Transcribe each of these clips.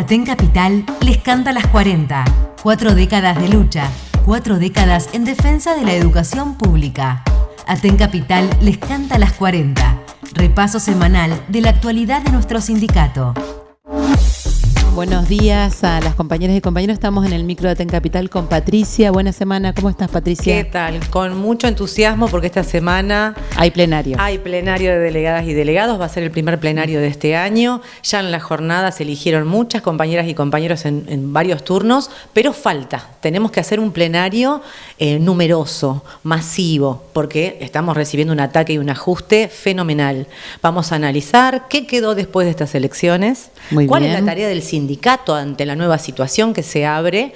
Aten Capital les canta las 40. Cuatro décadas de lucha, cuatro décadas en defensa de la educación pública. Aten Capital les canta las 40. Repaso semanal de la actualidad de nuestro sindicato. Buenos días a las compañeras y compañeros. Estamos en el micro de Ten Capital con Patricia. Buena semana. ¿Cómo estás, Patricia? ¿Qué tal? Con mucho entusiasmo porque esta semana hay plenario. Hay plenario de delegadas y delegados. Va a ser el primer plenario de este año. Ya en la jornada se eligieron muchas compañeras y compañeros en, varios turnos, pero falta. Tenemos que hacer un plenario eh, numeroso, masivo, porque estamos recibiendo un ataque y un ajuste fenomenal. Vamos a analizar qué quedó después de estas elecciones, Muy cuál bien. es la tarea del sindicato ante la nueva situación que se abre.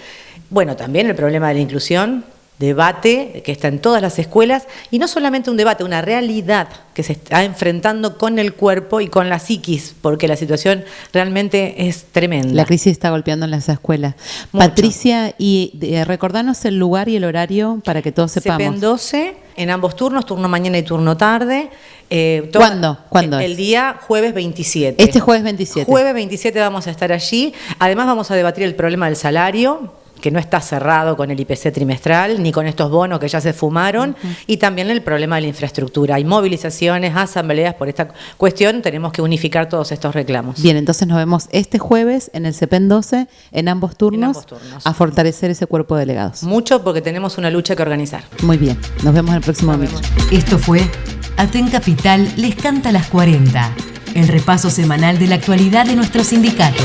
Bueno, también el problema de la inclusión, debate que está en todas las escuelas y no solamente un debate, una realidad que se está enfrentando con el cuerpo y con la psiquis, porque la situación realmente es tremenda. La crisis está golpeando en las escuelas. Mucho. Patricia, y eh, recordanos el lugar y el horario para que todos sepamos. CPN 12 en ambos turnos, turno mañana y turno tarde. Eh, ¿Cuándo? ¿Cuándo El es? día jueves 27. Este jueves 27. Jueves 27 vamos a estar allí. Además vamos a debatir el problema del salario que no está cerrado con el IPC trimestral, ni con estos bonos que ya se fumaron, y también el problema de la infraestructura. Hay movilizaciones, asambleas por esta cuestión, tenemos que unificar todos estos reclamos. Bien, entonces nos vemos este jueves en el CEPEN 12, en ambos turnos, ambos turnos. a fortalecer ese cuerpo de delegados. Mucho porque tenemos una lucha que organizar. Muy bien, nos vemos en el próximo micro. Esto fue Aten Capital les canta las 40. El repaso semanal de la actualidad de nuestro sindicato.